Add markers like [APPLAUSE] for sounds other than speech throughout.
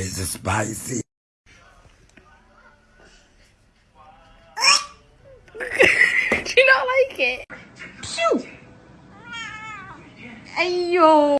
Why is spicy? [LAUGHS] Do you not like it? Phew! Ayo!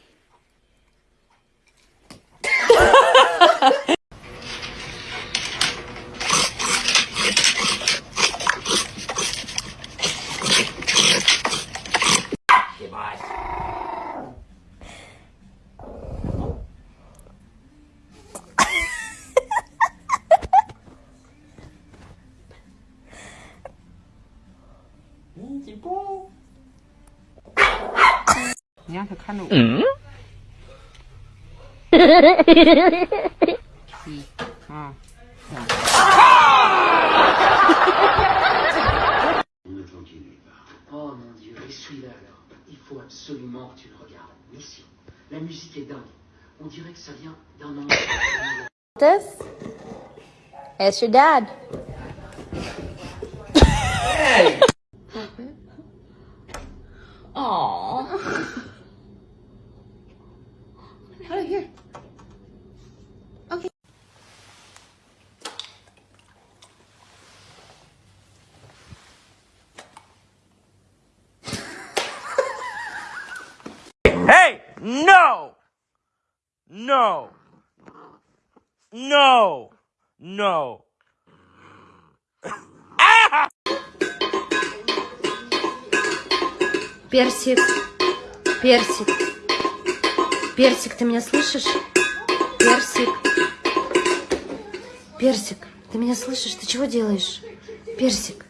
Oh mon dieu, essuie-la alors. [LAUGHS] Il faut absolument que tu le regardes. Mission. La musique est dingue. On dirait que ça vient d'un endroit. This? It's your dad. [LAUGHS] Aww. No! No! No! Персик, персик, персик, ты меня слышишь? Персик, персик, ты меня слышишь? Ты чего делаешь? Персик.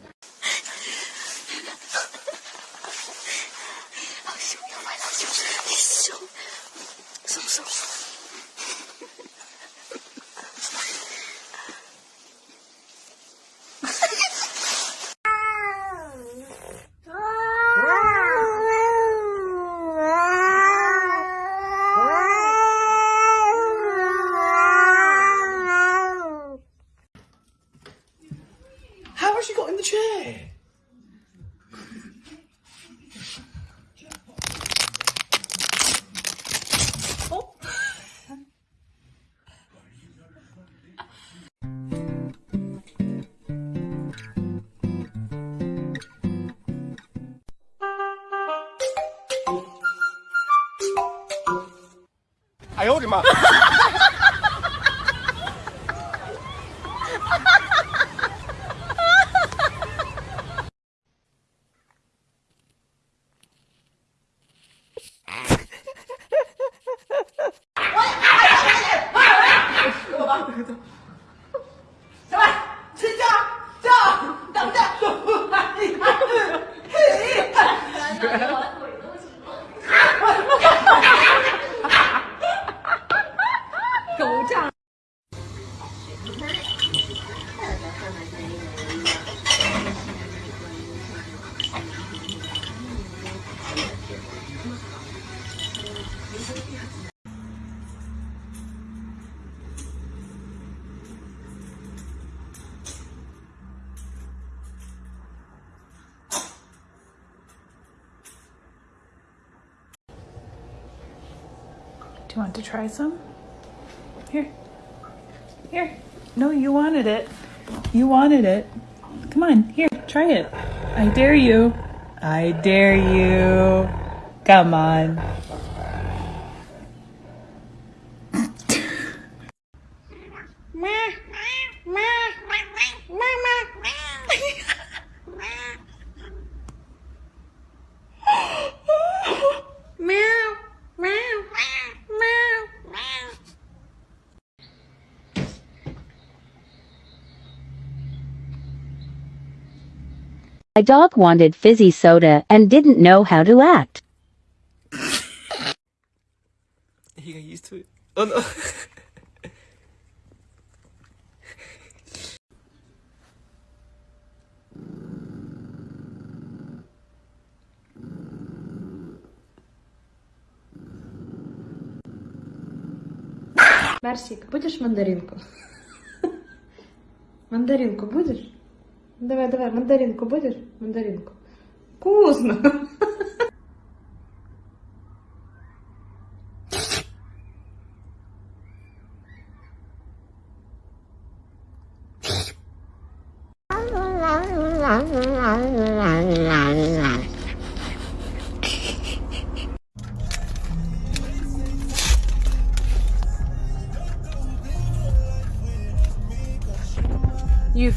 I Do you want to try some? Here. Here. No, you wanted it. You wanted it. Come on, here, try it. I dare you. I dare you. Come on. [LAUGHS] My dog wanted fizzy soda and didn't know how to act. He got used to it. Oh no. Барсик, будешь мандаринку? Мандаринку будешь? Давай, давай, мандаринку будешь? Мандаринку. Вкусно! [LAUGHS]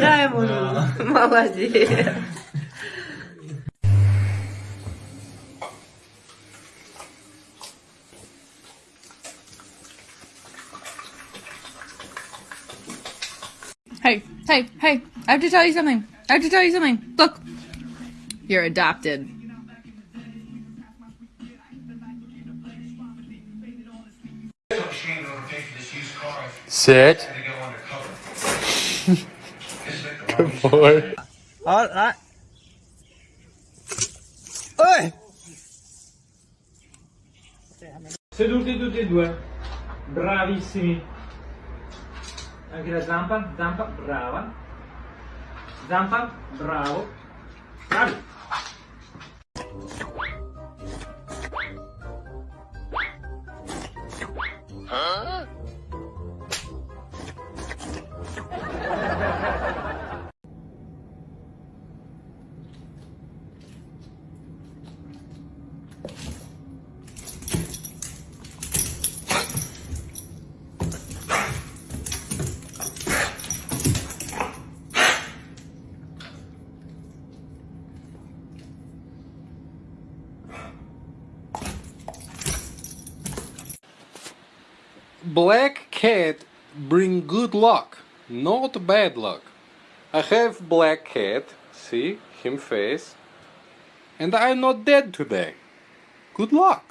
Дай ему Да. руку. Молодец. Hey, hey, hey, I have to tell you something. I have to tell you something. Look, you're adopted. Sit. Good boy. Alright. Oi! Seduti tutti e due, bravissimi. Anche la zampa, zampa, brava. Zampa, bravo. Bravi. Black cat bring good luck, not bad luck. I have black cat, see him face, and I'm not dead today. Good luck.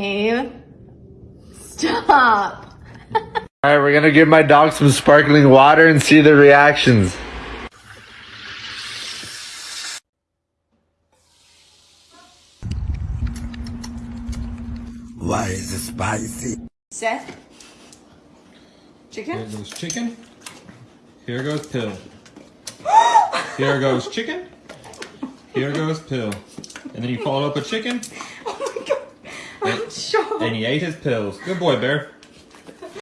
Dave. Stop. [LAUGHS] All right, we're gonna give my dog some sparkling water and see the reactions. Why is it spicy? Seth? Chicken? Here goes chicken. Here goes pill. [GASPS] Here goes chicken. Here goes pill. And then he followed up with chicken. I'm shocked. And he ate his pills. Good boy, Bear.